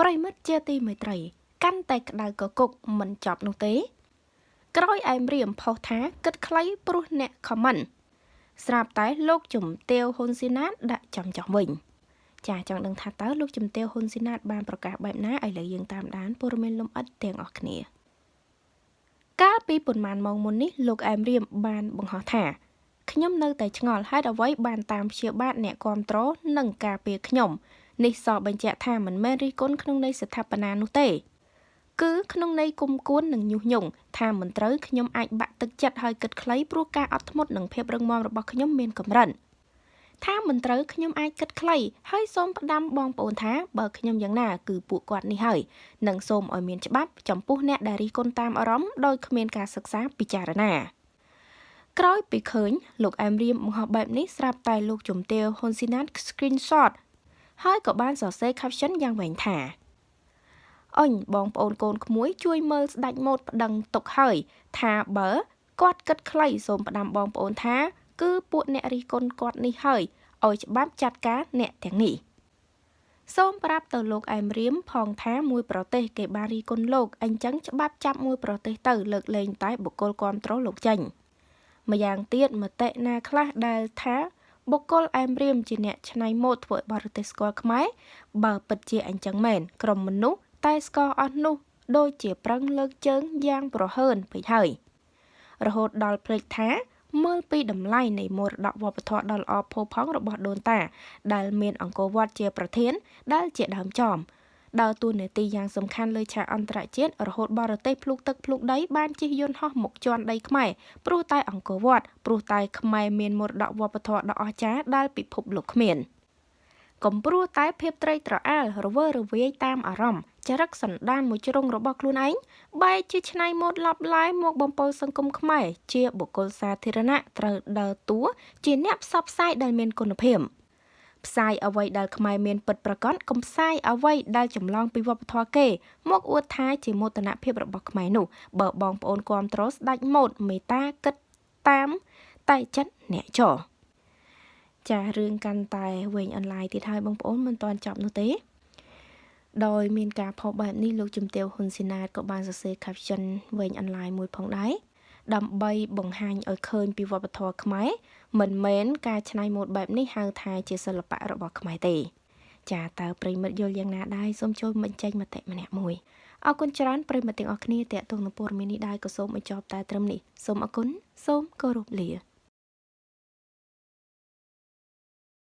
ប្រិមិត្តជាទីមេត្រី កាន់តែក្តៅកគុកមិនចប់នោះទេ ក្រោយអែមរៀមផុសថាគិតខ្លីព្រោះអ្នកខមមិនស្រាប់តែលោកជំទាវហ៊ុនស៊ីណាតដាក់ចំចោះវិញចាចង់ដឹងថាតើលោកជំទាវហ៊ុនស៊ីណាតបានប្រកាសបែបណាឥឡូវយើងតាមដានព័ត៌មានលម្អិតទាំងអស់គ្នា កាលពីប៉ុន្មានម៉ោងមុននេះលោកអែមរៀមបានបង្ហោះថាខ្ញុំនៅតែឆ្ងល់ហេតុអ្វីបានតាមព្យាបាទអ្នកគ្រប់គ្រងនិងការពារខ្ញុំ នេះសបញ្ជាក់ថាមិនមែនរិះគន់ក្នុងន័យស្ថាបនានោះទេគឺក្នុងន័យគុំគួននិងញុះញង់ថាមិនត្រូវខ្ញុំអាចបាក់ទឹកចិត្តហើយគិតខ្លីព្រោះការអត់ធ្មត់និងភាពរឹងមាំរបស់ខ្ញុំមានកម្រិតថាមិនត្រូវខ្ញុំអាចគិតខ្លីហើយសូមផ្ដាំបងប្អូនថាបើខ្ញុំយ៉ាងណាគឺពួកគាត់នេះហើយនិងសូមឲ្យមានច្បាប់ចំពោះអ្នកដែលរិះគន់តាមអារម្មណ៍ដោយគ្មានការសិក្សាពិចារណាក្រោយពីឃើញលោកអែមរៀមបង្ហោះបែបនេះស្រាប់តែលោកជំទាវហ៊ុនស៊ីណាត screenshot ហើយក៏បានសរសេរ caption យ៉ាងវែងថាអញបងប្អូនកូនក្មួយជួយមើលស្ដាច់ម៉ូតប្តឹងទុកហើយ ថាបើគាត់គិតខ្លីសូមផ្ដាំបងប្អូនថា គឺពួកអ្នករិះគន់គាត់នេះហើយឲ្យច្បាប់ចាត់ការអ្នកទាំងនេះសូមប្រាប់ទៅលោកអែមរៀមផងថាមួយប្រទេសគេបានរីគុណលោកអញ្ចឹងច្បាប់ចាប់មួយប្រទេសទៅលើកលែងតែបុគ្គលគ្រប់គ្រងលោកចេញម្យ៉ាងទៀតមតិណាខ្លះដែលថា បុគ្គលអែមរៀមជាអ្នកច្នៃម៉ូដធ្វើឲ្យបរទេសស្គាល់ខ្មែរបើពិតជាអញ្ចឹងមែនក្រុមមនុស្សតែស្គាល់អស់នោះដូចជាប្រឹងលើកជើងយ៉ាងប្រហើនពេកហើយរហូតដល់ភ្លេចថាមើលពីតម្លៃនៃមរតកវប្បធម៌ដ៏ល្អផូរផង់របស់ដូនតា ដែលមានអង្គរវត្តជាប្រធានដែលជាដើមចំ ដើរតួនាទីយ៉ាងសំខាន់លើឆាកអន្តរជាតិរហូតបរទេសភ្លុកទឹកភ្លុកដីបានជិះយន្តហោះមកជន់ដីខ្មែរព្រោះតែអង្គរវត្តព្រោះតែខ្មែរមានមរតកវប្បធម៌ដ៏អស្ចារ្យដែលពិភពលោកគ្មានកំព្រោះតែភាពត្រីត្រអាលរវើរវាយតាមអារម្មណ៍ចរិតសន្តានមួយជ្រុងរបស់ខ្លួនឯងបែរជាឆ្នៃម៉ូដឡប់ឡាយមកបំពល់សង្គមខ្មែរជាបុគ្គលសាធារណៈត្រូវដើរតួជាអ្នកផ្សព្វផ្សាយដែលមានគុណភាព។ ផ្សាយអ្វីដែលខ្មែរមានពិតប្រាកដកុំផ្សាយអ្វីដែលចម្លងពីវប្បធម៌គេ មកអួតថាជាមោទនភាពរបស់ខ្មែរនោះបើបងប្អូនគ្រប់ត្រស្ដាច់ម៉ូតមេតាគិតតាមតែចិត្តអ្នកចោចារឿងកាន់តែវែងអនឡាញទៀតហើយបងប្អូនមិនទាន់ចប់នោះទេ ដោយមានការផុសបែបនេះលោកជំទាវហ៊ុនស៊ីណាតក៏បានសរសេរ caption វែងអនឡាញមួយផងដែរ ដើម្បីបង្ហាញឲ្យឃើញពីវប្បធម៌ខ្មែរមិនមែនការច្នៃម៉ូដបែបនេះហៅថាជាសិល្បៈរបស់ខ្មែរទេ ចាតើប្រិមិត្តយល់យ៉ាងណាដែរសូមចូលបញ្ចេញមតិម្នាក់មួយអរគុណច្រើនប្រិមិត្តទាំងអស់គ្នាតេតងនឹងព័ត៌មាននេះដែរក៏សូមបញ្ចប់តែត្រឹមនេះសូមអរគុណសូមគោរពលា